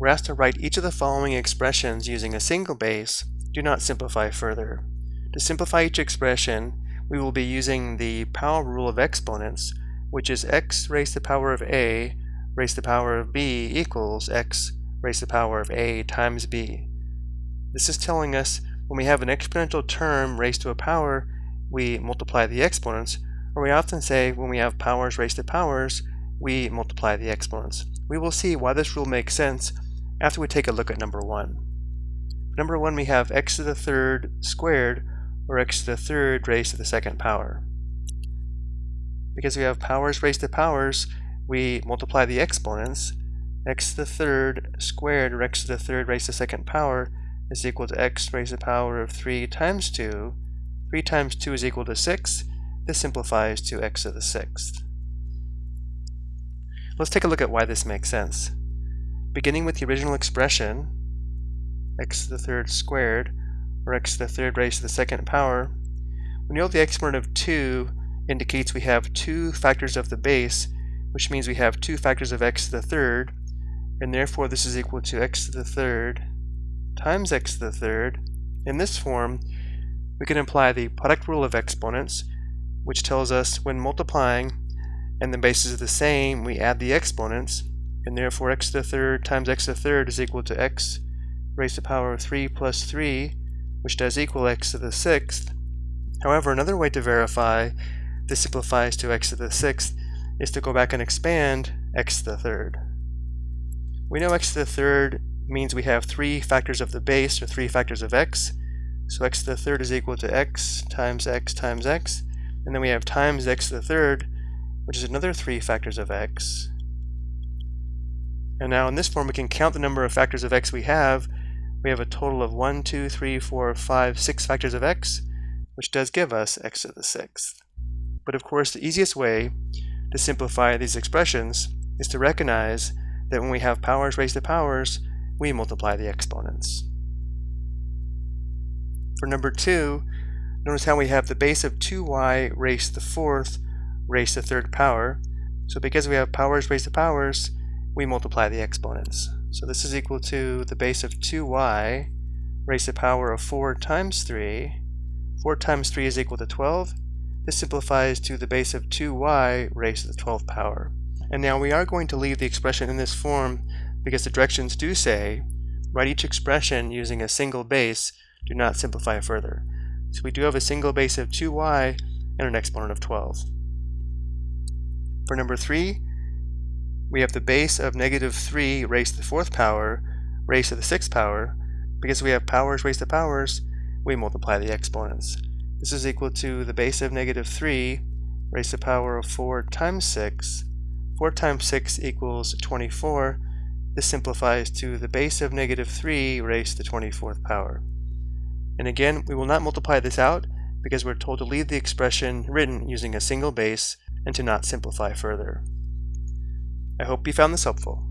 we're asked to write each of the following expressions using a single base. Do not simplify further. To simplify each expression, we will be using the power rule of exponents, which is x raised to the power of a raised to the power of b equals x raised to the power of a times b. This is telling us when we have an exponential term raised to a power, we multiply the exponents, or we often say when we have powers raised to powers, we multiply the exponents. We will see why this rule makes sense after we take a look at number one. For number one, we have x to the third squared, or x to the third raised to the second power. Because we have powers raised to powers, we multiply the exponents. x to the third squared, or x to the third raised to the second power, is equal to x raised to the power of 3 times 2. 3 times 2 is equal to 6. This simplifies to x to the sixth. Let's take a look at why this makes sense. Beginning with the original expression, x to the third squared, or x to the third raised to the second power, we know the exponent of 2 indicates we have two factors of the base, which means we have two factors of x to the third, and therefore this is equal to x to the third times x to the third. In this form, we can apply the product rule of exponents, which tells us when multiplying and the bases are the same, we add the exponents, and therefore x to the third times x to the third is equal to x raised to the power of 3 plus 3, which does equal x to the sixth. However, another way to verify this simplifies to x to the sixth is to go back and expand x to the third. We know x to the third means we have three factors of the base, or three factors of x. So x to the third is equal to x times x times x. And then we have times x to the third, which is another three factors of x. And now in this form, we can count the number of factors of x we have. We have a total of 1, 2, 3, 4, 5, 6 factors of x, which does give us x to the sixth. But of course, the easiest way to simplify these expressions is to recognize that when we have powers raised to powers, we multiply the exponents. For number 2, notice how we have the base of 2y raised to the fourth raised to the third power. So because we have powers raised to powers, we multiply the exponents. So this is equal to the base of 2y raised to the power of 4 times 3. 4 times 3 is equal to 12. This simplifies to the base of 2y raised to the 12th power. And now we are going to leave the expression in this form because the directions do say write each expression using a single base, do not simplify further. So we do have a single base of 2y and an exponent of 12. For number 3, we have the base of negative 3 raised to the fourth power raised to the sixth power. Because we have powers raised to powers, we multiply the exponents. This is equal to the base of negative 3 raised to the power of 4 times 6. 4 times 6 equals 24. This simplifies to the base of negative 3 raised to the 24th power. And again, we will not multiply this out because we're told to leave the expression written using a single base and to not simplify further. I hope you found this helpful.